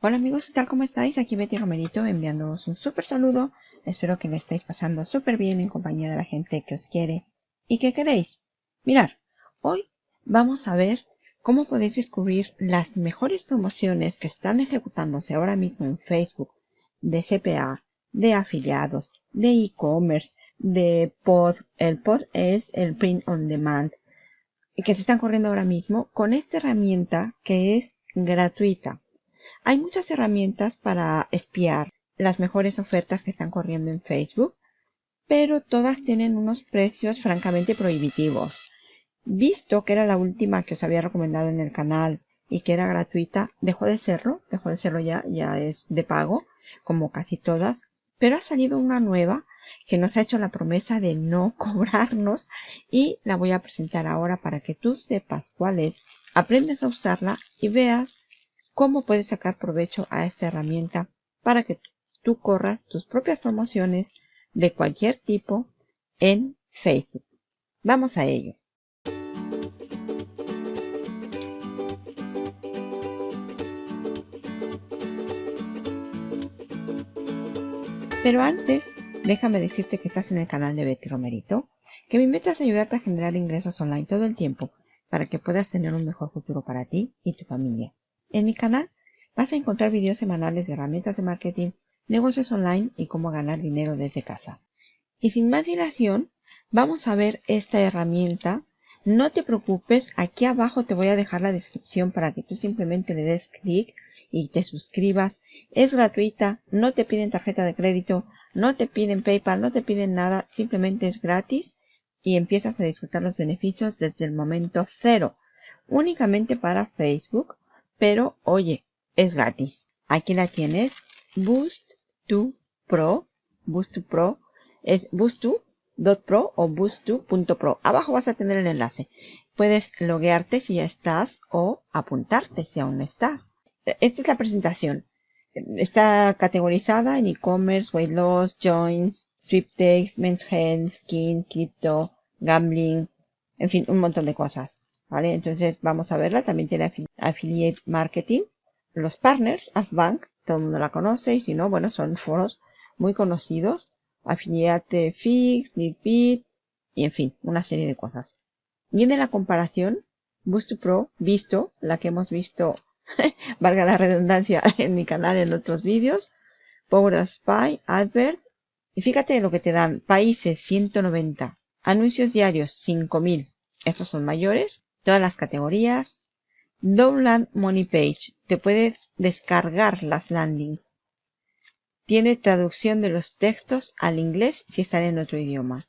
Hola amigos, ¿qué tal? ¿Cómo estáis? Aquí Betty Romerito enviándoos un súper saludo. Espero que lo estéis pasando súper bien en compañía de la gente que os quiere y que queréis. Mirar, hoy vamos a ver cómo podéis descubrir las mejores promociones que están ejecutándose ahora mismo en Facebook de CPA, de afiliados, de e-commerce, de pod. El pod es el print on demand que se están corriendo ahora mismo con esta herramienta que es gratuita. Hay muchas herramientas para espiar las mejores ofertas que están corriendo en Facebook, pero todas tienen unos precios francamente prohibitivos. Visto que era la última que os había recomendado en el canal y que era gratuita, dejó de serlo, dejó de serlo ya, ya es de pago, como casi todas, pero ha salido una nueva que nos ha hecho la promesa de no cobrarnos y la voy a presentar ahora para que tú sepas cuál es, aprendes a usarla y veas cómo puedes sacar provecho a esta herramienta para que tú corras tus propias promociones de cualquier tipo en Facebook. Vamos a ello. Pero antes, déjame decirte que estás en el canal de Betty Romerito, que mi meta es ayudarte a generar ingresos online todo el tiempo para que puedas tener un mejor futuro para ti y tu familia. En mi canal vas a encontrar videos semanales de herramientas de marketing, negocios online y cómo ganar dinero desde casa. Y sin más dilación, vamos a ver esta herramienta. No te preocupes, aquí abajo te voy a dejar la descripción para que tú simplemente le des clic y te suscribas. Es gratuita, no te piden tarjeta de crédito, no te piden PayPal, no te piden nada, simplemente es gratis y empiezas a disfrutar los beneficios desde el momento cero. Únicamente para Facebook, pero oye, es gratis. Aquí la tienes. Boost to Pro. Boost to Pro. Es boost2.pro o boost2.pro. Abajo vas a tener el enlace. Puedes loguearte si ya estás o apuntarte si aún no estás. Esta es la presentación. Está categorizada en e-commerce, weight loss, joints, sweepstakes, men's health, skin, crypto, gambling, en fin, un montón de cosas. ¿Vale? Entonces vamos a verla. También tiene affiliate marketing. Los partners, AffBank, todo el mundo la conoce y si no, bueno, son foros muy conocidos. Affiliate Fix, NeedBeat y en fin, una serie de cosas. Viene la comparación Boost Pro, visto, la que hemos visto, valga la redundancia, en mi canal en otros vídeos. Power Spy, Advert. Y fíjate lo que te dan. Países 190. Anuncios diarios 5000. Estos son mayores todas las categorías. Download Money Page. Te puedes descargar las landings. Tiene traducción de los textos al inglés si están en otro idioma.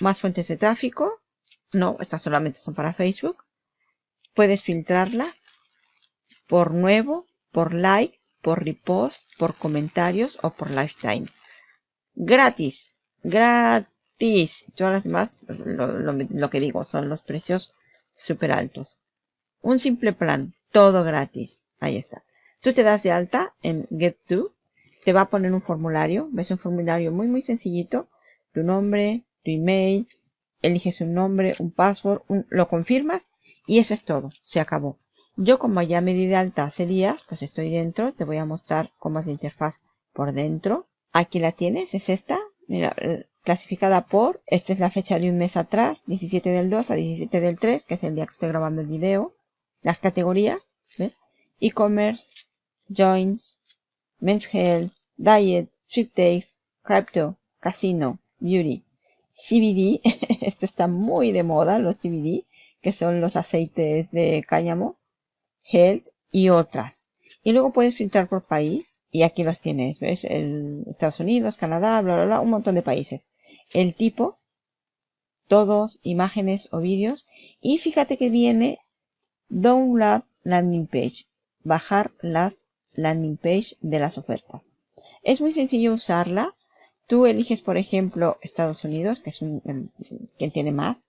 Más fuentes de tráfico. No, estas solamente son para Facebook. Puedes filtrarla por nuevo, por like, por repost, por comentarios o por lifetime. Gratis. Gratis. Todas las demás, lo, lo que digo, son los precios super altos. Un simple plan, todo gratis. Ahí está. Tú te das de alta en Get2, te va a poner un formulario, ves un formulario muy muy sencillito, tu nombre, tu email, eliges un nombre, un password, lo confirmas y eso es todo, se acabó. Yo como ya me di de alta hace días, pues estoy dentro, te voy a mostrar cómo es la interfaz por dentro. Aquí la tienes, es esta, mira, eh, clasificada por, esta es la fecha de un mes atrás, 17 del 2 a 17 del 3, que es el día que estoy grabando el video. Las categorías, ¿ves? E-commerce, joints, men's health, diet, sweepstakes, crypto, casino, beauty, CBD, esto está muy de moda, los CBD, que son los aceites de cáñamo, health y otras. Y luego puedes filtrar por país y aquí los tienes, ¿ves? El Estados Unidos, Canadá, bla, bla, bla, un montón de países el tipo, todos, imágenes o vídeos. Y fíjate que viene Download Landing Page, bajar las landing page de las ofertas. Es muy sencillo usarla. Tú eliges, por ejemplo, Estados Unidos, que es un, quien tiene más.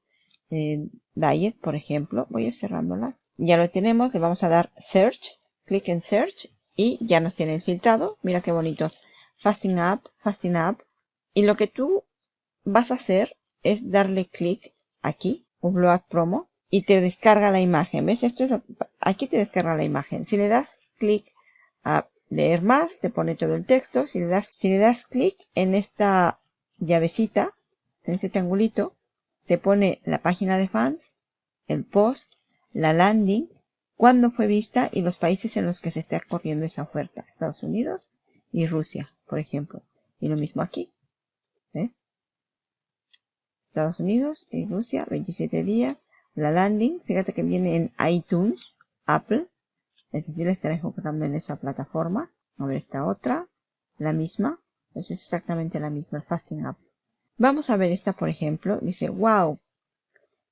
Eh, diet, por ejemplo. Voy a ir cerrándolas. Ya lo tenemos. Le vamos a dar Search. Clic en Search. Y ya nos tiene filtrado. Mira qué bonitos. Fasting Up, Fasting Up. Y lo que tú vas a hacer es darle clic aquí, Upload Promo, y te descarga la imagen. ¿Ves? Esto es aquí te descarga la imagen. Si le das clic a leer más, te pone todo el texto. Si le das, si das clic en esta llavecita, en ese triangulito, te pone la página de fans, el post, la landing, cuándo fue vista y los países en los que se está corriendo esa oferta. Estados Unidos y Rusia, por ejemplo. Y lo mismo aquí. ¿Ves? Estados Unidos y Rusia, 27 días. La landing, fíjate que viene en iTunes, Apple. Es decir, estará ejecutando en esa plataforma. A ver esta otra. La misma. Pues es exactamente la misma, el Fasting App. Vamos a ver esta, por ejemplo. Dice, wow,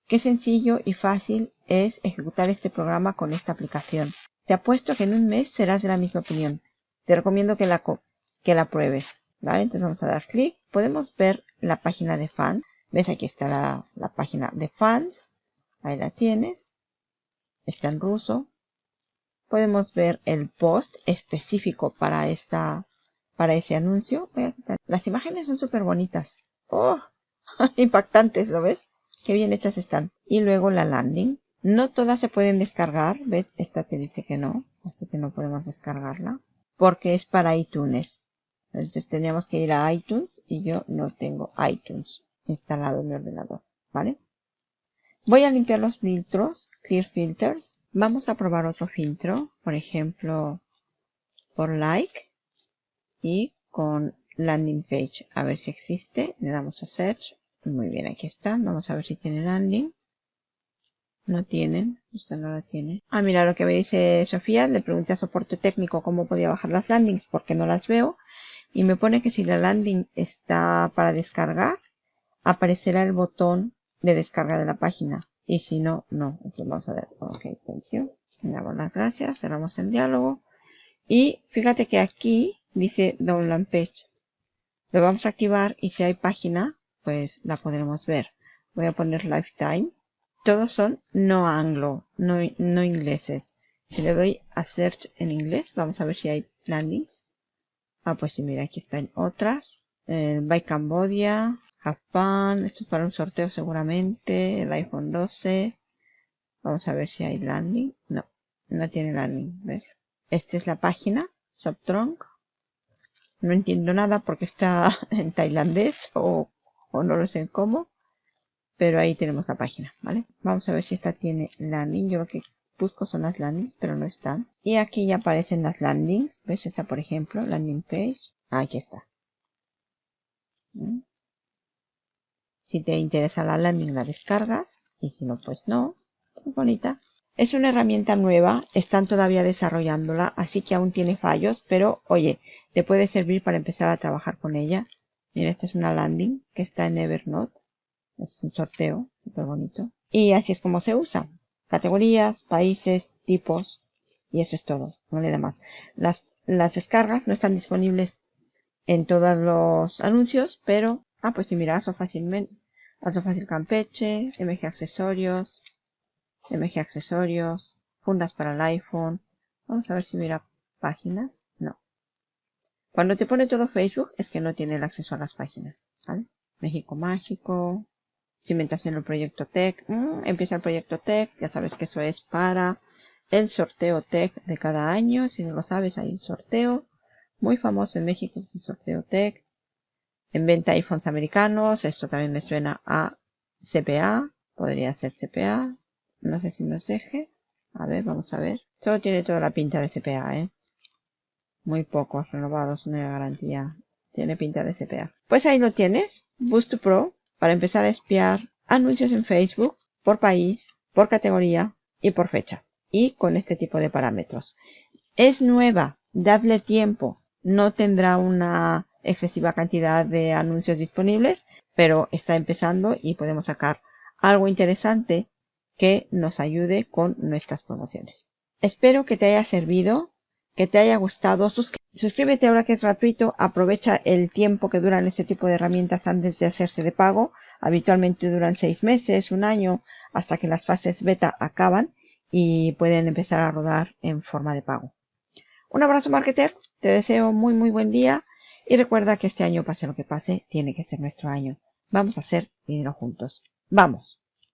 qué sencillo y fácil es ejecutar este programa con esta aplicación. Te apuesto que en un mes serás de la misma opinión. Te recomiendo que la, que la pruebes. ¿Vale? Entonces vamos a dar clic. Podemos ver la página de fans. ¿Ves? Aquí está la, página de fans. Ahí la tienes. Está en ruso. Podemos ver el post específico para esta, para ese anuncio. Las imágenes son súper bonitas. ¡Oh! Impactantes, ¿lo ves? Qué bien hechas están. Y luego la landing. No todas se pueden descargar. ¿Ves? Esta te dice que no. Así que no podemos descargarla. Porque es para iTunes. Entonces teníamos que ir a iTunes y yo no tengo iTunes instalado en mi ordenador. ¿Vale? Voy a limpiar los filtros. Clear filters. Vamos a probar otro filtro. Por ejemplo, por like. Y con landing page. A ver si existe. Le damos a search. Muy bien, aquí está. Vamos a ver si tiene landing. No tienen. Esta no la tiene. Ah, mira lo que me dice Sofía. Le pregunté a soporte técnico cómo podía bajar las landings porque no las veo. Y me pone que si la landing está para descargar, aparecerá el botón de descarga de la página. Y si no, no. Vamos a ver. Ok, thank you. Damos las gracias. Cerramos el diálogo. Y fíjate que aquí dice download page. Lo vamos a activar y si hay página, pues la podremos ver. Voy a poner lifetime. Todos son no anglo, no, no ingleses. Si le doy a search en inglés, vamos a ver si hay landings. Ah, pues sí, mira, aquí están otras. Eh, by Cambodia, Japan, esto es para un sorteo seguramente, el iPhone 12. Vamos a ver si hay landing. No, no tiene landing, ¿ves? Esta es la página, Subtrunk. No entiendo nada porque está en tailandés o, no lo sé cómo. Pero ahí tenemos la página, ¿vale? Vamos a ver si esta tiene landing. Yo lo que busco son las landings, pero no están. Y aquí ya aparecen las landings. ¿Ves? Esta, por ejemplo, landing page. aquí está. ¿Mm? Si te interesa la landing, la descargas. Y si no, pues no. Muy bonita. Es una herramienta nueva, están todavía desarrollándola, así que aún tiene fallos, pero oye, te puede servir para empezar a trabajar con ella. Mira, esta es una landing que está en Evernote. Es un sorteo, súper bonito. Y así es como se usa. Categorías, países, tipos, y eso es todo, no le da más. Las, las descargas no están disponibles en todos los anuncios, pero, ah, pues si mira, fácilmente, hazlo fácil Campeche, MG accesorios, MG accesorios, fundas para el iPhone. Vamos a ver si mira páginas. No. Cuando te pone todo Facebook es que no tiene el acceso a las páginas. ¿vale? México Mágico. Cimentación del proyecto Tech. Mm, empieza el proyecto Tech. Ya sabes que eso es para el sorteo Tech de cada año. Si no lo sabes, hay un sorteo. Muy famoso en México es el sorteo Tech. En venta iPhones americanos. Esto también me suena a CPA. Podría ser CPA. No sé si nos deje. A ver, vamos a ver. Solo tiene toda la pinta de CPA, ¿eh? Muy pocos renovados, una garantía. Tiene pinta de CPA. Pues ahí lo tienes. Boost Pro para empezar a espiar anuncios en Facebook por país, por categoría y por fecha. Y con este tipo de parámetros. Es nueva. Dadle tiempo. No tendrá una excesiva cantidad de anuncios disponibles, pero está empezando y podemos sacar algo interesante que nos ayude con nuestras promociones. Espero que te haya servido, que te haya gustado. suscríbete ahora que es gratuito. Aprovecha el tiempo que duran este tipo de herramientas antes de hacerse de pago. Habitualmente duran seis meses, un año, hasta que las fases beta acaban y pueden empezar a rodar en forma de pago. Un abrazo marketer, te deseo muy muy buen día y recuerda que este año pase lo que pase, tiene que ser nuestro año. Vamos a hacer dinero juntos. ¡Vamos!